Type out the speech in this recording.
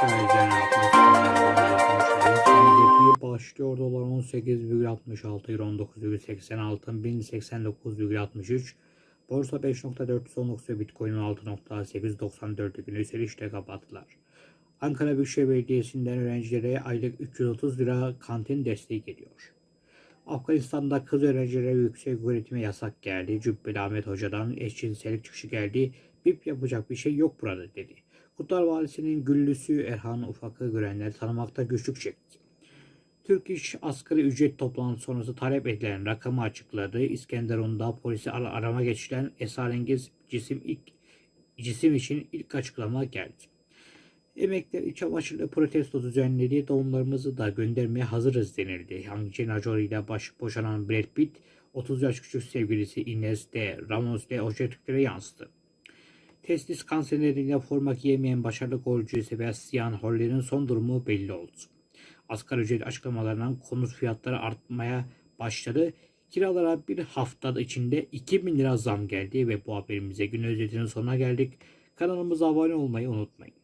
Faizlerin artması başlıyor. Dolar 18,66 euro 19,80 altın 1089,63 Borsa 5.419 ve Bitcoin 6.894 gün yükselişle kapattılar. Ankara Büyükşehir Belediyesi'nden öğrencilere aylık 330 lira kantin desteği geliyor. Afganistan'da kız öğrencilere yüksek öğretime yasak geldi. Cübbeli Ahmet Hoca'dan eşcinsellik çıkışı geldi. BIP yapacak bir şey yok burada dedi. Kurtlar Valisi'nin güllüsü Erhan Ufak'ı görenler tanımakta güçlük çekti. Türk İş asgari ücret toplantısı sonrası talep edilen rakamı açıkladı. İskenderun'da polisi ar- arama geçilen esrarengiz cisim ilk cisim için ilk açıklama geldi. Emekler iç çamaşırlı protesto düzenledi. Doğumlarımızı da göndermeye hazırız denildi. Angelina Jolie ile baş boşanan Brad Pitt 30 yaş küçük sevgilisi Ines de Ramos de Ojetiklere yansıdı. Testis kanseri nedeniyle forma giyemeyen başarılı golcü Sebastian Holler'in son durumu belli oldu. Asgari ücret açıklamalarından konut fiyatları artmaya başladı. Kiralara bir hafta içinde 2000 lira zam geldi ve bu haberimize gün özetinin sonuna geldik. Kanalımıza abone olmayı unutmayın.